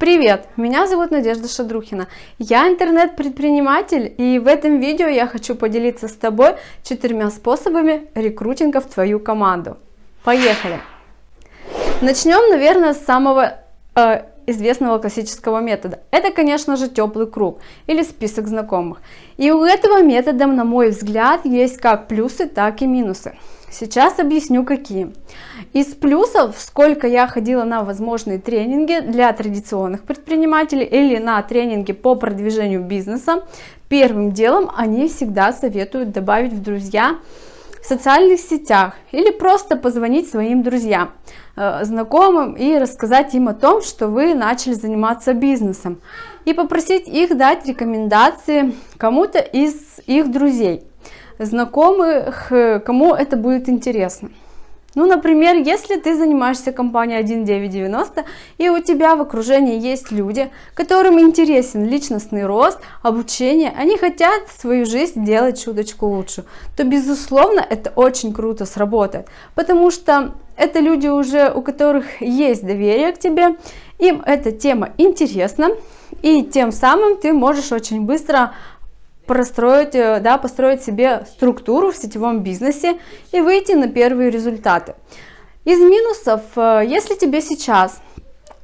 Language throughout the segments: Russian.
Привет, меня зовут Надежда Шадрухина, я интернет-предприниматель и в этом видео я хочу поделиться с тобой четырьмя способами рекрутинга в твою команду. Поехали! Начнем, наверное, с самого э, известного классического метода. Это, конечно же, теплый круг или список знакомых. И у этого метода, на мой взгляд, есть как плюсы, так и минусы. Сейчас объясню какие. Из плюсов, сколько я ходила на возможные тренинги для традиционных предпринимателей или на тренинги по продвижению бизнеса, первым делом они всегда советуют добавить в друзья в социальных сетях или просто позвонить своим друзьям, э, знакомым и рассказать им о том, что вы начали заниматься бизнесом и попросить их дать рекомендации кому-то из их друзей знакомых, э, кому это будет интересно. Ну, например, если ты занимаешься компанией 1990 и у тебя в окружении есть люди, которым интересен личностный рост, обучение, они хотят свою жизнь делать чуточку лучше, то, безусловно, это очень круто сработает, потому что это люди уже, у которых есть доверие к тебе, им эта тема интересна, и тем самым ты можешь очень быстро простроить, э, да, построить себе структуру в сетевом бизнесе и выйти на первые результаты. Из минусов, э, если тебе сейчас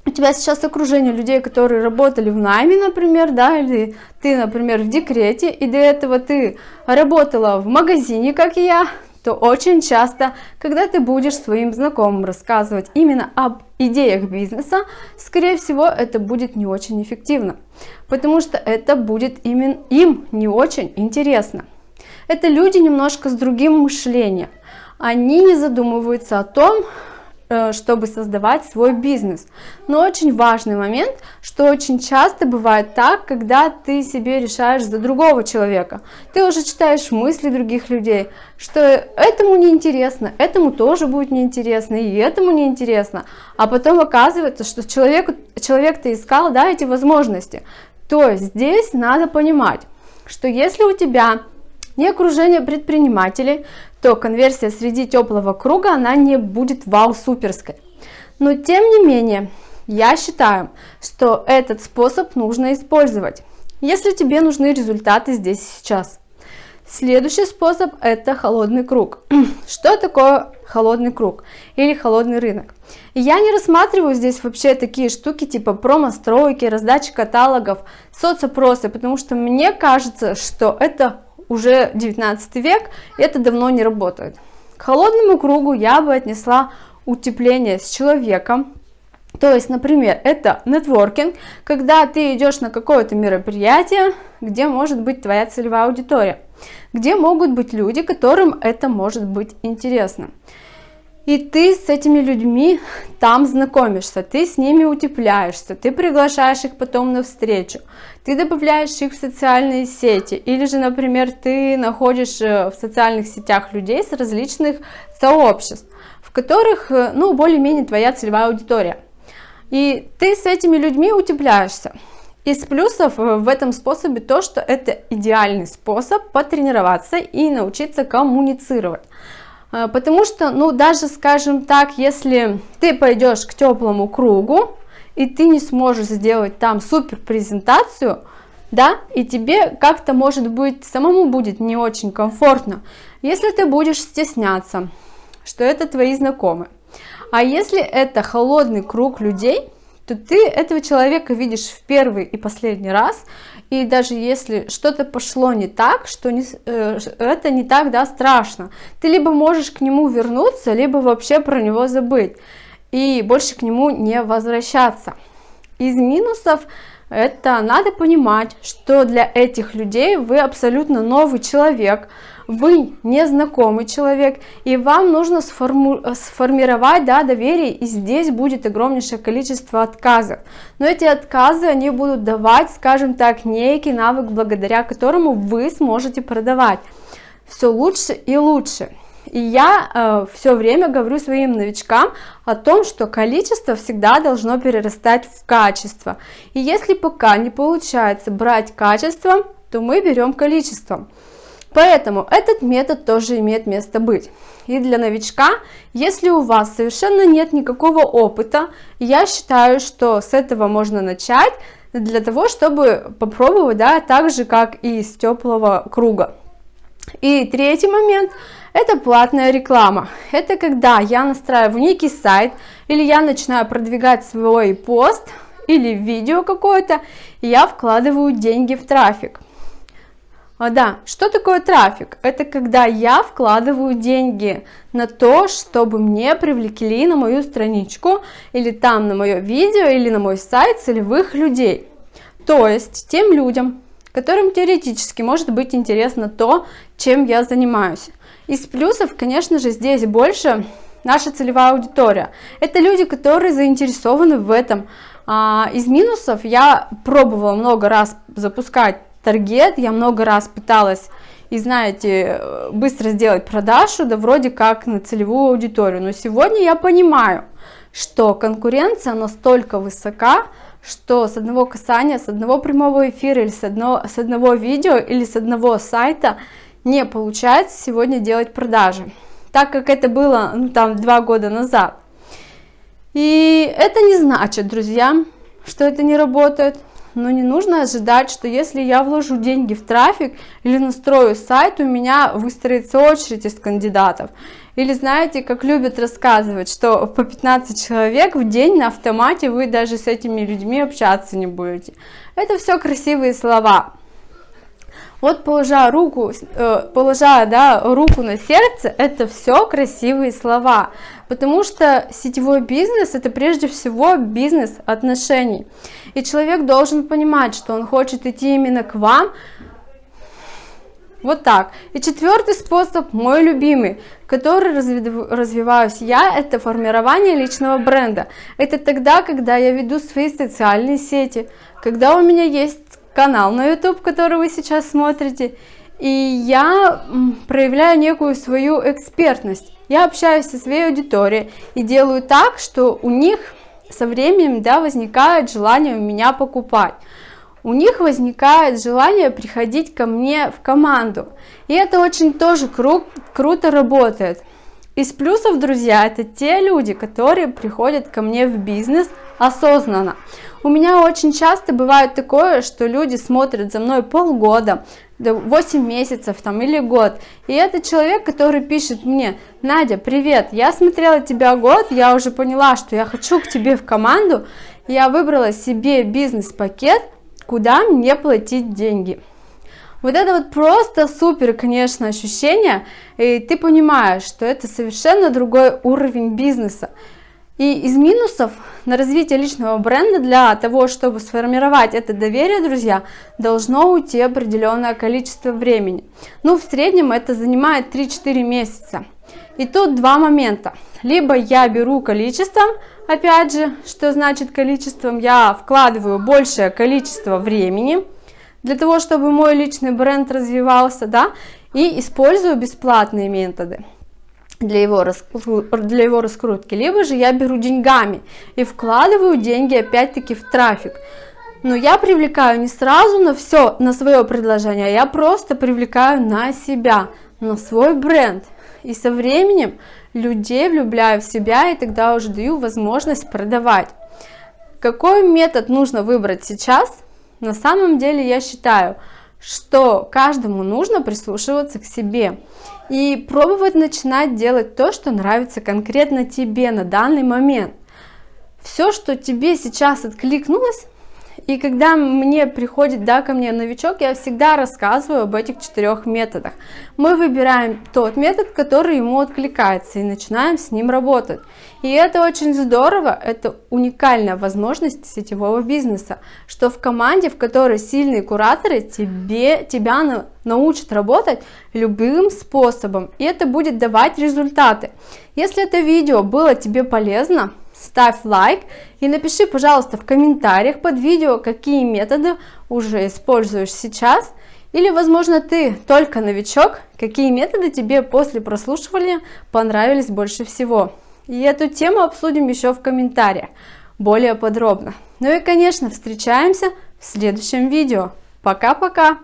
у тебя сейчас окружение людей, которые работали в найме, например, да, или ты, например, в декрете, и до этого ты работала в магазине, как и я, то очень часто, когда ты будешь своим знакомым рассказывать именно об идеях бизнеса, скорее всего, это будет не очень эффективно, потому что это будет именно им не очень интересно. Это люди немножко с другим мышлением. Они не задумываются о том, чтобы создавать свой бизнес. Но очень важный момент, что очень часто бывает так, когда ты себе решаешь за другого человека. Ты уже читаешь мысли других людей, что этому не интересно, этому тоже будет неинтересно, и этому не интересно. А потом оказывается, что человек, человек-то искал да, эти возможности. То есть здесь надо понимать, что если у тебя не окружение предпринимателей, то конверсия среди теплого круга, она не будет вау-суперской. Но тем не менее, я считаю, что этот способ нужно использовать, если тебе нужны результаты здесь сейчас. Следующий способ это холодный круг. Что такое холодный круг или холодный рынок? Я не рассматриваю здесь вообще такие штуки типа промо-стройки, раздачи каталогов, соцопросы, потому что мне кажется, что это уже 19 век, это давно не работает. К холодному кругу я бы отнесла утепление с человеком, то есть, например, это нетворкинг, когда ты идешь на какое-то мероприятие, где может быть твоя целевая аудитория, где могут быть люди, которым это может быть интересно. И ты с этими людьми там знакомишься, ты с ними утепляешься, ты приглашаешь их потом на встречу, ты добавляешь их в социальные сети, или же, например, ты находишь э, в социальных сетях людей с различных сообществ, в которых, э, ну, более-менее твоя целевая аудитория. И ты с этими людьми утепляешься. Из плюсов э, в этом способе то, что это идеальный способ потренироваться и научиться коммуницировать. А, потому что, ну, даже, скажем так, если ты пойдешь к теплому кругу, и ты не сможешь сделать там супер презентацию, да, и тебе как-то, может быть, самому будет не очень комфортно, если ты будешь стесняться, что это твои знакомые. А если это холодный круг людей, то ты этого человека видишь в первый и последний раз, и даже если что-то пошло не так, что не, э, это не так, да, страшно, ты либо можешь к нему вернуться, либо вообще про него забыть, и больше к нему не возвращаться. Из минусов это надо понимать, что для этих людей вы абсолютно новый человек, вы незнакомый человек, и вам нужно сформу сформировать да, доверие, и здесь будет огромнейшее количество отказов. Но эти отказы, они будут давать, скажем так, некий навык, благодаря которому вы сможете продавать все лучше и лучше. И я э, все время говорю своим новичкам о том, что количество всегда должно перерастать в качество. И если пока не получается брать качество, то мы берем количеством. Поэтому этот метод тоже имеет место быть. И для новичка, если у вас совершенно нет никакого опыта, я считаю, что с этого можно начать для того, чтобы попробовать, да, так же, как и из теплого круга. И третий момент – это платная реклама. Это когда я настраиваю некий сайт, или я начинаю продвигать свой пост, или видео какое-то, я вкладываю деньги в трафик. А, да, что такое трафик? Это когда я вкладываю деньги на то, чтобы мне привлекли на мою страничку, или там на мое видео, или на мой сайт целевых людей. То есть тем людям, которым теоретически может быть интересно то, чем я занимаюсь. Из плюсов, конечно же, здесь больше наша целевая аудитория. Это люди, которые заинтересованы в этом. А, из минусов я пробовала много раз запускать таргет, я много раз пыталась и знаете, быстро сделать продажу, да вроде как на целевую аудиторию. Но сегодня я понимаю, что конкуренция настолько высока, что с одного касания, с одного прямого эфира или с одного, с одного видео или с одного сайта не получается сегодня делать продажи, так как это было ну, там два года назад. И это не значит, друзья, что это не работает но не нужно ожидать, что если я вложу деньги в трафик или настрою сайт, у меня выстроится очередь из кандидатов. Или знаете, как любят рассказывать, что по 15 человек в день на автомате вы даже с этими людьми общаться не будете. Это все красивые слова. Вот положа руку, э, положа да, руку на сердце, это все красивые слова, потому что сетевой бизнес это прежде всего бизнес отношений. И человек должен понимать, что он хочет идти именно к вам, вот так. И четвертый способ, мой любимый, который развиваюсь я, это формирование личного бренда. Это тогда, когда я веду свои социальные сети, когда у меня есть канал на YouTube, который вы сейчас смотрите, и я проявляю некую свою экспертность. Я общаюсь со своей аудиторией и делаю так, что у них со временем да, возникает желание у меня покупать. У них возникает желание приходить ко мне в команду. И это очень тоже кру круто работает. Из плюсов, друзья, это те люди, которые приходят ко мне в бизнес осознанно. У меня очень часто бывает такое, что люди смотрят за мной полгода, 8 месяцев там или год. И это человек, который пишет мне, Надя, привет, я смотрела тебя год, я уже поняла, что я хочу к тебе в команду, я выбрала себе бизнес-пакет, куда мне платить деньги. Вот это вот просто супер, конечно, ощущение, и ты понимаешь, что это совершенно другой уровень бизнеса. И из минусов на развитие личного бренда для того, чтобы сформировать это доверие, друзья, должно уйти определенное количество времени. Ну, в среднем это занимает 3-4 месяца. И тут два момента. Либо я беру количеством, опять же, что значит количеством, я вкладываю большее количество времени, для того, чтобы мой личный бренд развивался, да, и использую бесплатные методы для его, для его раскрутки, либо же я беру деньгами и вкладываю деньги опять-таки в трафик. Но я привлекаю не сразу на все, на свое предложение, а я просто привлекаю на себя, на свой бренд. И со временем людей влюбляю в себя и тогда уже даю возможность продавать. Какой метод нужно выбрать сейчас? На самом деле я считаю, что каждому нужно прислушиваться к себе и пробовать начинать делать то, что нравится конкретно тебе на данный момент. Все, что тебе сейчас откликнулось, и когда мне приходит, да, ко мне новичок, я всегда рассказываю об этих четырех методах. Мы выбираем тот метод, который ему откликается, и начинаем с ним работать. И это очень здорово, это уникальная возможность сетевого бизнеса, что в команде, в которой сильные кураторы, тебе, тебя на, научат работать любым способом, и это будет давать результаты. Если это видео было тебе полезно, ставь лайк и напиши, пожалуйста, в комментариях под видео, какие методы уже используешь сейчас, или, возможно, ты только новичок, какие методы тебе после прослушивания понравились больше всего. И эту тему обсудим еще в комментариях более подробно. Ну и, конечно, встречаемся в следующем видео. Пока-пока!